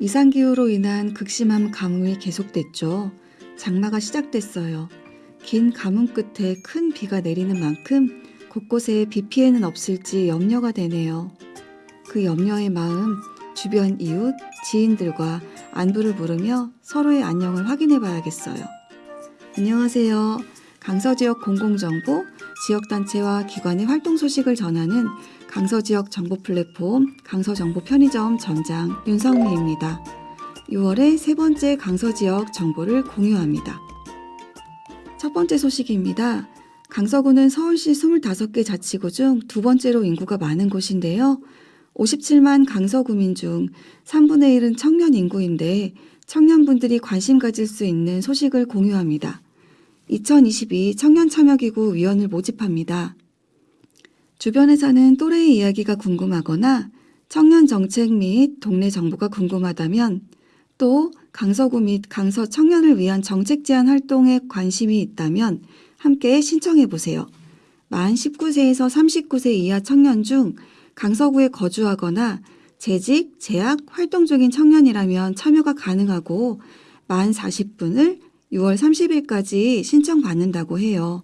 이상기후로 인한 극심한 가뭄이 계속됐죠. 장마가 시작됐어요. 긴 가뭄 끝에 큰 비가 내리는 만큼 곳곳에 비 피해는 없을지 염려가 되네요. 그 염려의 마음, 주변 이웃, 지인들과 안부를 물으며 서로의 안녕을 확인해 봐야겠어요. 안녕하세요. 강서지역 공공정보, 지역단체와 기관의 활동 소식을 전하는 강서지역 정보 플랫폼 강서정보 편의점 점장 윤성미입니다. 6월의 세 번째 강서지역 정보를 공유합니다. 첫 번째 소식입니다. 강서구는 서울시 25개 자치구 중 두 번째로 인구가 많은 곳인데요. 57만 강서구민 중 3분의 1은 청년 인구인데 청년분들이 관심 가질 수 있는 소식을 공유합니다. 2022 청년 참여기구 위원을 모집합니다. 주변에 사는 또래의 이야기가 궁금하거나 청년 정책 및 동네 정보가 궁금하다면 또 강서구 및 강서 청년을 위한 정책 제안 활동에 관심이 있다면 함께 신청해 보세요. 만 19세에서 39세 이하 청년 중 강서구에 거주하거나 재직, 재학, 활동 중인 청년이라면 참여가 가능하고 만 40분을 6월 30일까지 신청받는다고 해요.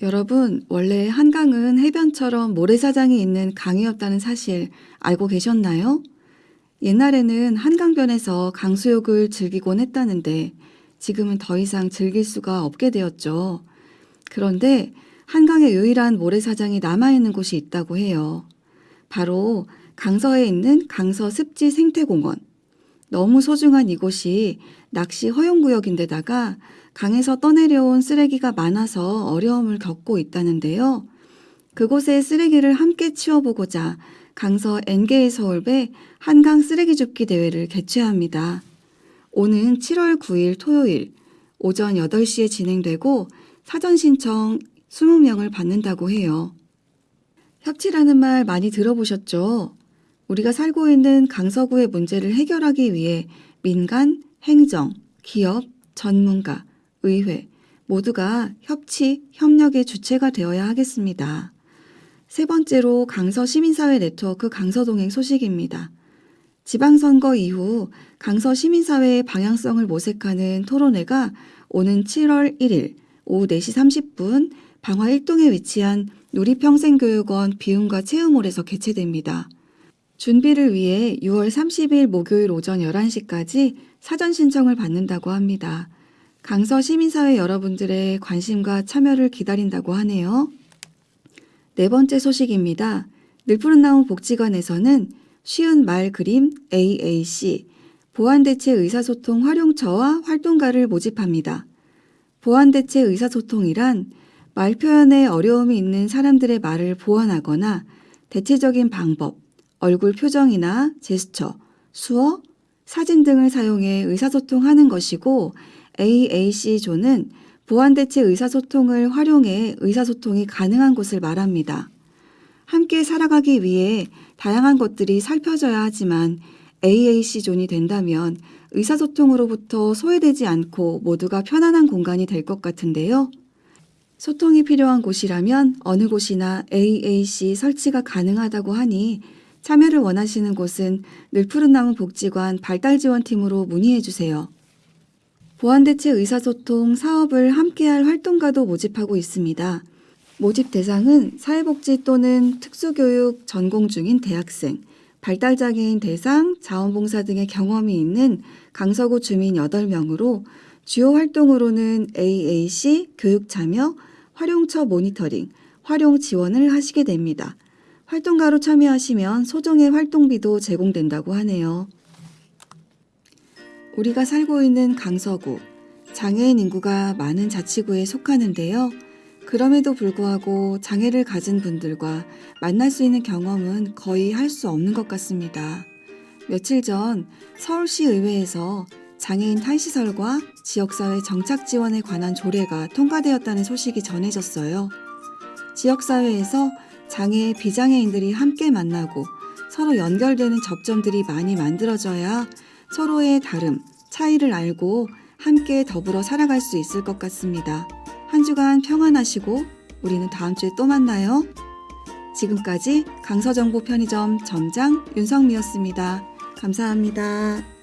여러분, 원래 한강은 해변처럼 모래사장이 있는 강이었다는 사실 알고 계셨나요? 옛날에는 한강변에서 강수욕을 즐기곤 했다는데 지금은 더 이상 즐길 수가 없게 되었죠. 그런데 한강의 유일한 모래사장이 남아있는 곳이 있다고 해요. 바로 강서에 있는 강서 습지 생태공원. 너무 소중한 이곳이 낚시 허용구역인데다가 강에서 떠내려온 쓰레기가 많아서 어려움을 겪고 있다는데요. 그곳의 쓰레기를 함께 치워보고자 강서 NG의 서울배 한강 쓰레기 줍기 대회를 개최합니다. 오는 7월 9일 토요일 오전 8시에 진행되고 사전 신청 20명을 받는다고 해요. 협치라는 말 많이 들어보셨죠? 우리가 살고 있는 강서구의 문제를 해결하기 위해 민간, 행정, 기업, 전문가, 의회 모두가 협치, 협력의 주체가 되어야 하겠습니다. 세 번째로 강서 시민사회 네트워크 강서동행 소식입니다. 지방선거 이후 강서 시민사회의 방향성을 모색하는 토론회가 오는 7월 1일 오후 4시 30분 방화 1동에 위치한 누리평생교육원 비움과 체험홀에서 개최됩니다. 준비를 위해 6월 30일 목요일 오전 11시까지 사전 신청을 받는다고 합니다. 강서 시민사회 여러분들의 관심과 참여를 기다린다고 하네요. 네 번째 소식입니다. 늘푸른 나무 복지관에서는 쉬운 말 그림 AAC 보안대체 의사소통 활용처와 활동가를 모집합니다. 보안대체 의사소통이란 말 표현에 어려움이 있는 사람들의 말을 보완하거나 대체적인 방법, 얼굴 표정이나 제스처, 수어, 사진 등을 사용해 의사소통하는 것이고 AAC조는 보안대체 의사소통을 활용해 의사소통이 가능한 곳을 말합니다. 함께 살아가기 위해 다양한 것들이 살펴져야 하지만 AAC존이 된다면 의사소통으로부터 소외되지 않고 모두가 편안한 공간이 될 것 같은데요. 소통이 필요한 곳이라면 어느 곳이나 AAC 설치가 가능하다고 하니 참여를 원하시는 곳은 늘푸른나무 복지관 발달지원팀으로 문의해 주세요. 보안대체 의사소통 사업을 함께할 활동가도 모집하고 있습니다. 모집 대상은 사회복지 또는 특수교육 전공 중인 대학생, 발달장애인 대상, 자원봉사 등의 경험이 있는 강서구 주민 8명으로 주요 활동으로는 AAC, 교육 참여, 활용처 모니터링, 활용 지원을 하시게 됩니다. 활동가로 참여하시면 소정의 활동비도 제공된다고 하네요. 우리가 살고 있는 강서구, 장애인 인구가 많은 자치구에 속하는데요. 그럼에도 불구하고 장애를 가진 분들과 만날 수 있는 경험은 거의 할 수 없는 것 같습니다. 며칠 전 서울시 의회에서 장애인 탈시설과 지역사회 정착 지원에 관한 조례가 통과되었다는 소식이 전해졌어요. 지역사회에서 장애, 비장애인들이 함께 만나고 서로 연결되는 접점들이 많이 만들어져야 서로의 다름, 차이를 알고 함께 더불어 살아갈 수 있을 것 같습니다. 한 주간 평안하시고 우리는 다음 주에 또 만나요. 지금까지 강서정보 편의점 점장 윤성미였습니다. 감사합니다.